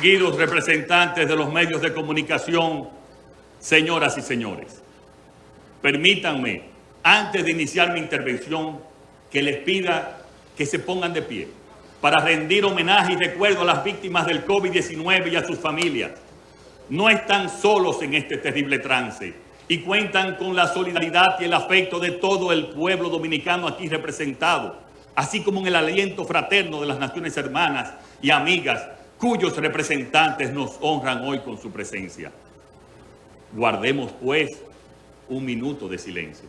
distinguidos representantes de los medios de comunicación, señoras y señores, permítanme, antes de iniciar mi intervención, que les pida que se pongan de pie para rendir homenaje y recuerdo a las víctimas del COVID-19 y a sus familias. No están solos en este terrible trance y cuentan con la solidaridad y el afecto de todo el pueblo dominicano aquí representado, así como en el aliento fraterno de las naciones hermanas y amigas cuyos representantes nos honran hoy con su presencia. Guardemos, pues, un minuto de silencio.